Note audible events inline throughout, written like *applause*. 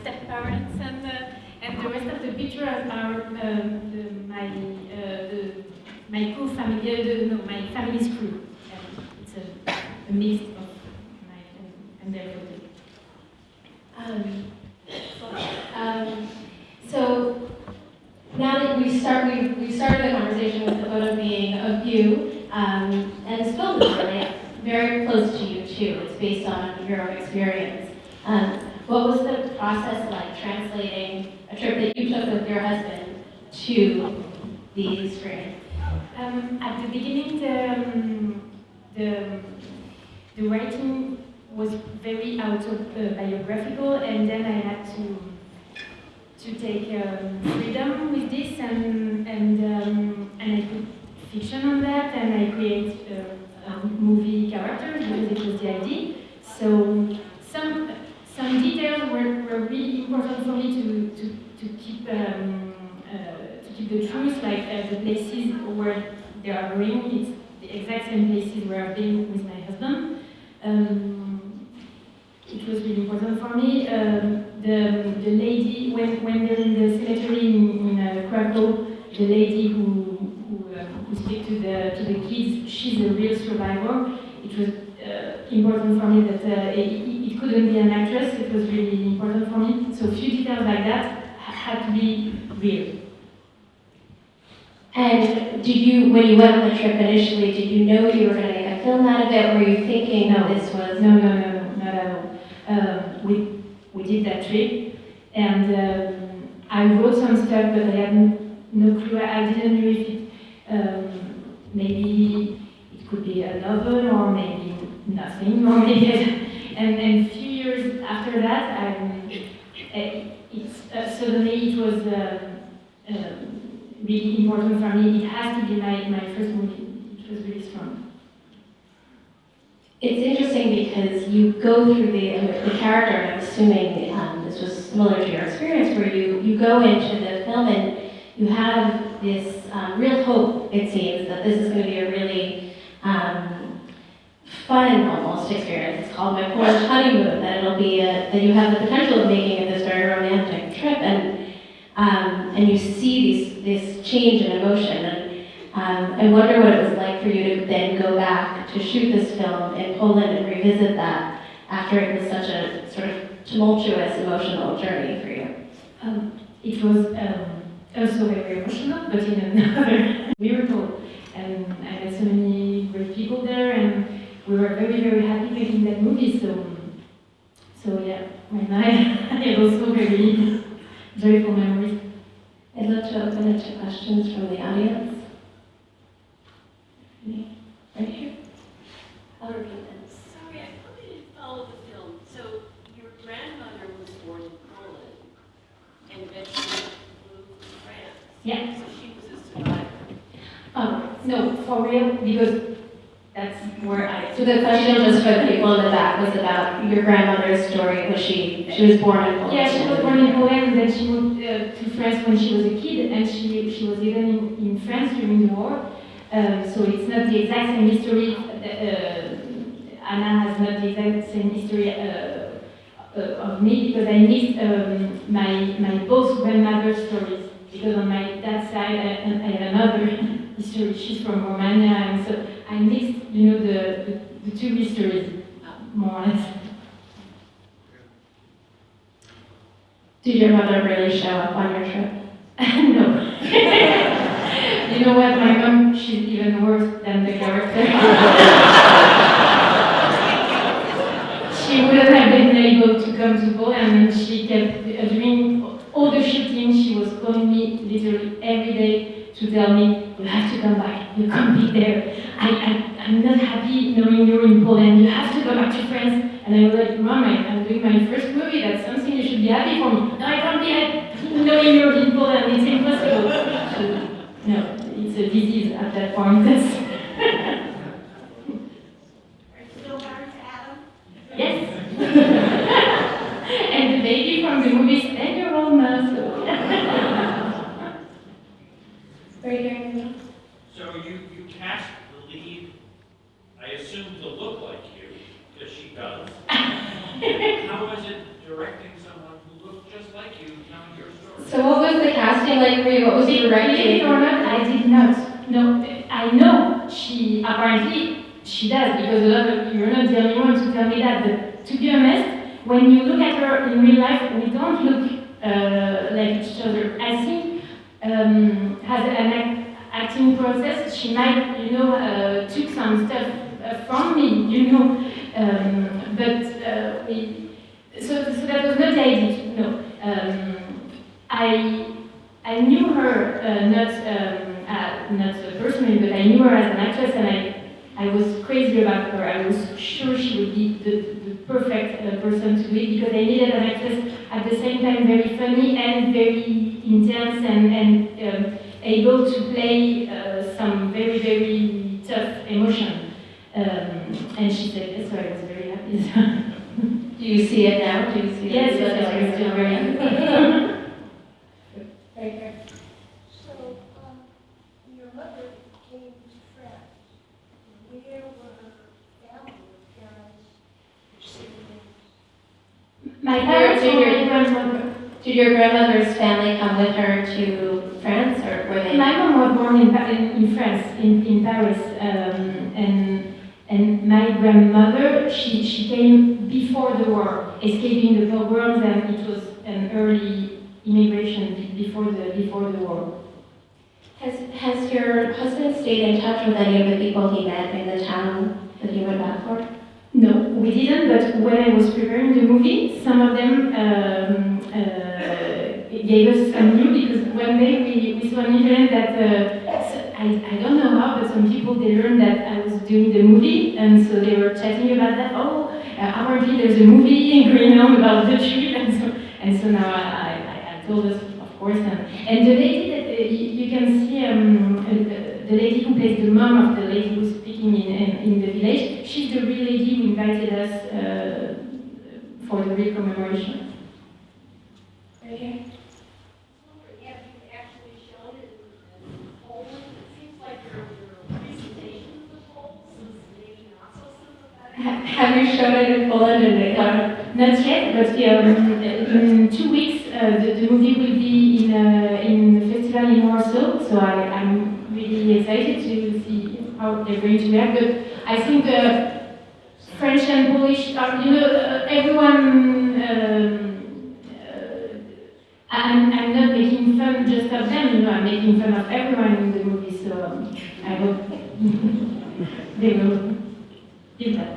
step parents, and uh, and the rest of the pictures are um, the, my uh, the, my crew family, uh, no, my family's crew. It's a, a mix of my and, their photos. Um, um, so now that we start, we we started the conversation with the photo being of you, um, and this film is really very close to you too. It's based on your own experience. Um, what was the process like translating a trip that you took with your husband to the screen? Um, at the beginning, the, um, the, the writing was very autobiographical, and then I had to to take um, freedom with this, and and um, and I put fiction on that, and I create um, movie characters because it was the idea. So really important for me to to, to keep. Um, uh, to keep the truth, like uh, the places where they are going, it's the exact same places where I've been with my husband. Um, it was really important for me. Um, the, the lady, when, when they're in the cemetery in, in uh, Krakow, the lady who, who, uh, who speaks to the, to the kids, she's a real survivor. It was uh, important for me that uh, it, it couldn't be an actress, it was really important for me. So a few details like that had to be real. And did you, when you went on the trip initially, did you know you were going to make a film out of it? Were you thinking No. this was? No, no, no, no, not at all. Um, we, we did that trip, and um, I wrote some stuff, but I had no clue. I didn't know if it, um, maybe it could be a novel, or maybe nothing, *laughs* or maybe. And, and a few years after that, it's, uh, suddenly it was um, um, really important for me. It has to be my, my first movie. It was really strong. It's interesting because you go through the, the character, I'm assuming um, this was similar to your experience, where you, you go into the film and you have this um, real hope, it seems, that this is going to be a really um, fun, almost, experience. It's called My Polish Honeymoon, that it'll be, a, that you have the potential of making it this very romantic trip, and, um, and you see these, this change in emotion. And, um, I wonder what it was like for you to then go back to shoot this film in Poland and revisit that after it was such a sort of tumultuous emotional journey for you. Um, it was um, also very emotional, but in another *laughs* miracle. And I met so many great people there, we were very, very happy making that movie. So, so yeah, now I have also very joyful memories. I'd love to open it to questions from the audience. Right here. I'll repeat this. Sorry, I probably didn't follow the film. So your grandmother was born in Poland and eventually moved to France. Yeah. So she was a survivor. Um, no, for real, because that's where I. So the question just for people in the back was about your grandmother's story. Was she, she was born in Poland? Yeah, she was born in Poland, and then she moved uh, to France when she was a kid, and she, she was even in, in France during the war. Um, so it's not the exact same history. Uh, Anna has not the exact same history uh, uh, of me because I mixed um, my my both grandmother's stories because on my dad's side I, I have another *laughs* history. She's from Romania, and so I mixed, you know, the, the, the two histories more or less. Did your mother really show up on your trip? *laughs* no. *laughs* you know what? My mom, she's even worse than the character. *laughs* she wouldn't have been able to come to Poland, and she kept uh, doing all the shooting. She was calling me literally every day to tell me, "You have to come back. You can't be there. I, I, I'm not happy knowing you're in Poland. You have to go back to France." And I was like, "Mom, I, I'm doing my first movie. That's something you should be happy for me. No, I can't be happy *laughs* knowing you're in Poland. It's impossible." *laughs* So, no, it's a disease at that point. That's So you, you cast the lead, I assume, to look like you, because she does. *laughs* How was it directing someone who looked just like you telling your story? So what was the casting like for you? What was the directing? or not, I did not. No, I know she, apparently, she does, because of, you're not the only one to tell me that, but to be honest, when you look at her in real life, we don't look uh, like each other. I think um, an an acting process. She might, you know, uh, took some stuff uh, from me, you know. Um, but uh, we, so, so that was not the idea. No, um, I. I knew her uh, not um, uh, not personally, but I knew her as an actress, and I I was crazy about her. I was sure she would be the, the perfect uh, person to it because I needed an actress at the same time very funny and very intense and and um, able to play uh, some very very tough emotion. Um, and she said yes, so I was very happy. *laughs* Do you see it now? Do you see yes, it? yes, yes, I'm still very happy. *laughs* *laughs* So, um, your mother came to France. Where were her family, parents, siblings? My parents Did and your- my grandmother. Did your grandmother's family come with her to France, or were they? My mom was born in, in, in France, in, in Paris, um, and and my grandmother, she, she came before the war, escaping the pogroms, and it was an early immigration before the before the war. Has Has your husband stayed in touch with any of the people he met in the town that he went back for? No, we didn't. But when I was preparing the movie, some of them um, uh, gave us some news because one day we, we saw on internet that uh, I, I don't know how, but some people they learned that I was doing the movie, and so they were chatting about that. Oh, uh, apparently there's a movie in Greenland about the trip, *laughs* and so and so now I, I, I told us of course, and, and the lady that uh, you, you can see um, uh, the lady who plays the mom of the lady who's speaking in, in, in the village, she's the real lady who invited us uh, for the real commemoration. Have you shown it in Poland? And got? Not yet, but um, in two weeks uh, the, the movie will be in uh, in the festival in Warsaw. So I, I'm really excited to see how they're going to react. But I think uh, French and Polish are, you know, uh, everyone. Um, uh, I'm, I'm not making fun just of them, you know, I'm making fun of everyone in the movie. So um, I hope *laughs* they will give that.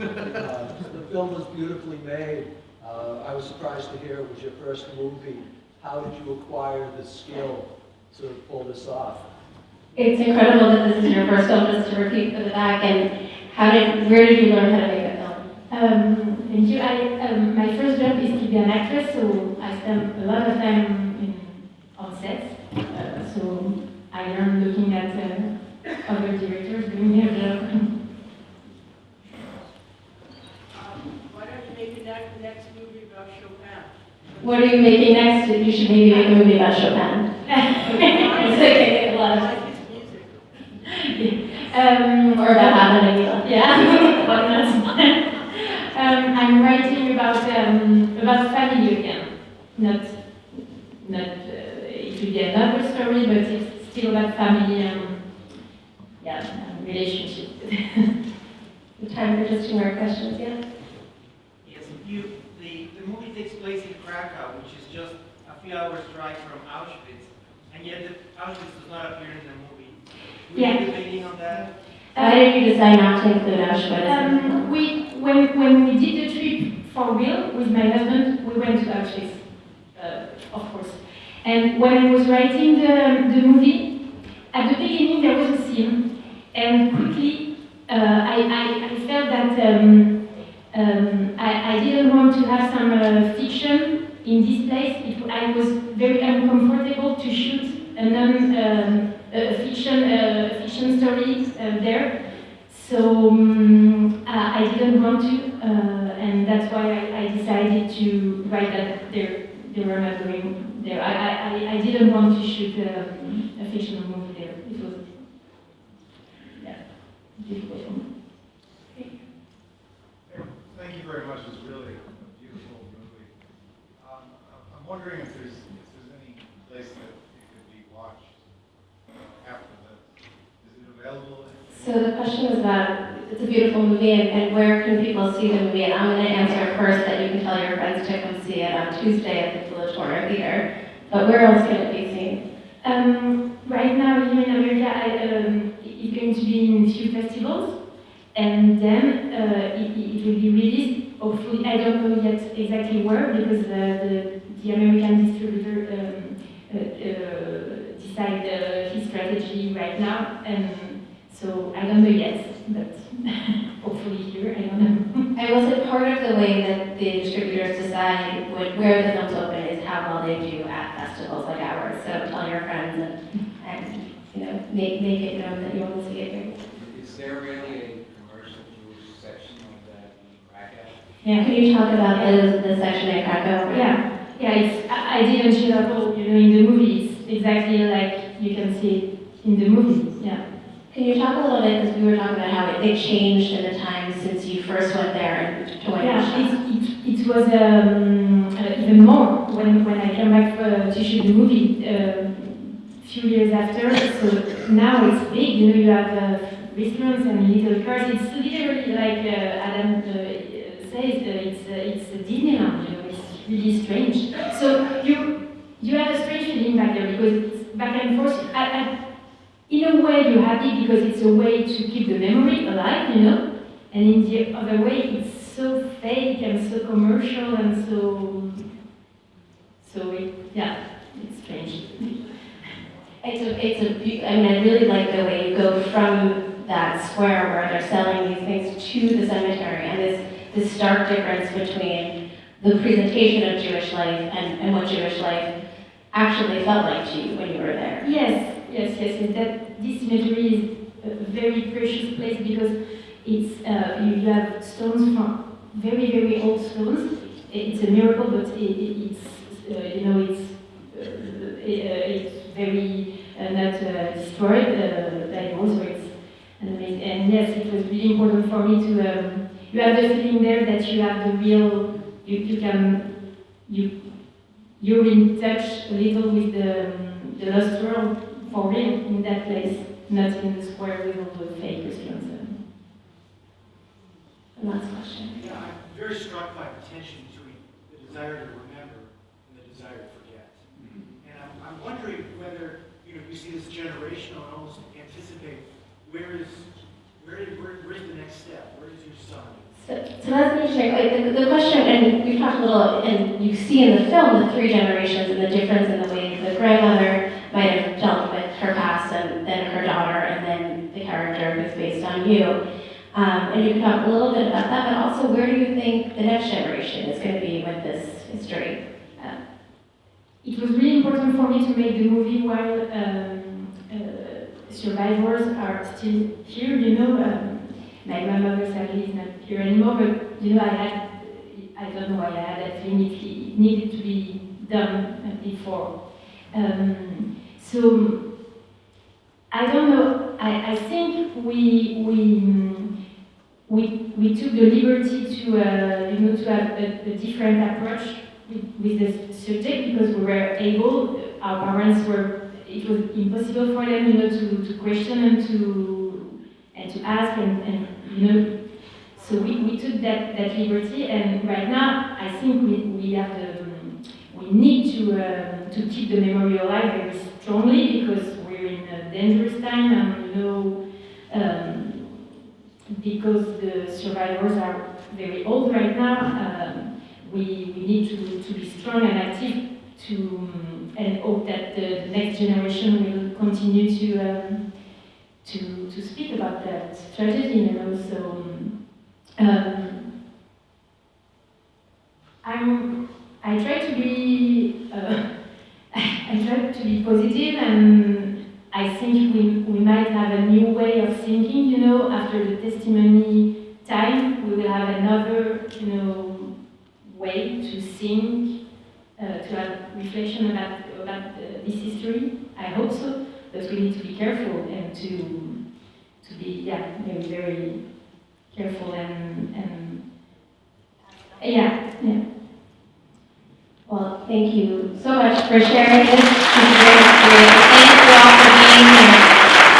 Uh, The film was beautifully made. Uh, I was surprised to hear it was your first movie. How did you acquire the skill to pull this off? It's incredible that this is your first film, just to repeat for the back. And how did? Where did you learn how to make a film? Um, thank you. I, um, my first job is to be an actress, so I spent a lot of time in, on sets. Uh, so I learned looking at uh, other directors doing their job. *laughs* Um, Why don't you make next, next movie about Chopin? What are you making next? You should maybe make a movie about Chopin. *laughs* It's okay, a lot I of- like his music. um, Or about having a Yeah, why not? um, I'm writing about um, about family again. Not not uh, it will be another story, but it's still about family and yeah, and relationship. *laughs* Time for just two more questions, yeah? Yes, you, the, the movie takes place in Krakow, which is just a few hours drive from Auschwitz, and yet the Auschwitz does not appear in the movie. Were Yeah. you debating on that? Why did you decide not to include Auschwitz? Um, we when when we did the trip for real with my husband, we went to Auschwitz, uh, of course. And when I was writing the, the movie, at the beginning there was a scene, and quickly uh, I, I, I felt that um, um, I, I didn't want to have some uh, fiction in this place. It, I was very uncomfortable to shoot a non um, a fiction fiction story uh, there. So um, I, didn't want to, uh, and that's why I, I decided to write that there they were not there. I, I, I- I didn't want to shoot um, a fictional movie there. It was yeah, difficult for me. Thank you very much. It's really a beautiful. Movie. I'm wondering if there's, if there's any place that it could be watched uh, after the, is it available? in- So the question was about, it's a beautiful movie, and, and where can people see the movie? And I'm going to answer first that you can tell your friends to come see it on Tuesday at the Filatora Theater. But where else can it be seen? Um, right now here in America, I, um, it's going to be in a few festivals, and then uh, it, it will be released. Hopefully, I don't know yet exactly where because the, the, the American distributor um, uh, uh, uh, his strategy right now, and so I don't know yet. But *laughs* hopefully here, I don't know. I was it part of the way that the distributors decide what, where the films open is how well they do at festivals like ours? So tell your friends and, and you know, make, make it known that you want to see it here. Is there really a commercial Jewish section of that in Krakow? Yeah. Can you talk about the, the section in Krakow? Yeah, yeah, it's, I, I didn't show up all, you know, in the movies, exactly like you can see it in the movie, yeah. Can you talk a little bit, because we were talking about how it, it changed in the time since you first went there and to when Yeah, it, it, it was um, uh, even more when, when I came back uh, to shoot the movie a few years after, so now it's big, you know, you have uh, restaurants and little cars, it's literally like uh, Adam uh, says, uh, it's, uh, it's a Disneyland, you know, it's really strange. So you, you have a strange feeling back there because it's back and forth. I, I, in a way, you're happy because it's a way to keep the memory alive, you know. And in the other way, it's so fake and so commercial and so. So it, yeah, it's strange. It's a, it's a, I mean, I really like the way you go from that square where they're selling these things to the cemetery and this, this stark difference between the presentation of Jewish life and, and what Jewish life actually felt like to you when you were there. Yes, yes, yes. yes. That this cemetery is a very precious place because it's uh, you have stones from very very old stones. It's a miracle, but it, it, it's uh, you know it's uh, uh, it's very uh, not uh, destroyed uh, also it's amazing. And yes, it was really important for me to um, you have the feeling there that you have the real you, you can you you're in touch a little with the, um, the lost world for real in that place, not in the square with all the fake um. Last question. Yeah, I'm very struck by the tension between the desire to remember and the desire to forget. And I'm, I'm wondering whether, you know, you see this generational and almost anticipate, where is, where, where, where's the next step? Where is your son? So, so that's interesting. Like, the, the question, and we've talked a little, and you see in the film the three generations and the difference in the way the grandmother might have dealt with her past and then her daughter and then the character who's based you. Um, and you can talk a little bit about that, but also where do you think the next generation is going to be with this history? Uh, It was really important for me to make the movie while um, uh, survivors are still here, you know. Um, my grandmother sadly is not here anymore, but you know, I had, I don't know why I had that feeling it, it needed to be done before. Um, so I don't know. I, I think we we we we took the liberty to uh, you know to have a, a different approach with, the subject because we were able. Our parents were. It was impossible for them, you know, to, to question and to and to ask and, and you know. So we, we took that, that liberty, and right now I think we, we have the we need to um, to keep the memory alive very strongly because dangerous time, and you know, um, because the survivors are very old right now. Um, we, we need to, to be strong and active to um, and hope that the, next generation will continue to um, to to speak about that tragedy, you know. So. Um, um, I'm, I try to be, uh, *laughs* I try to be positive and I think we, we might have a new way of thinking, you know, after the testimony time, we will have another, you know, way to think, uh, to have reflection about, about uh, this history. I hope so, but we need to be careful and to, to be, yeah, very, very careful and, and yeah, yeah. Well, thank you so much for sharing this. Thank you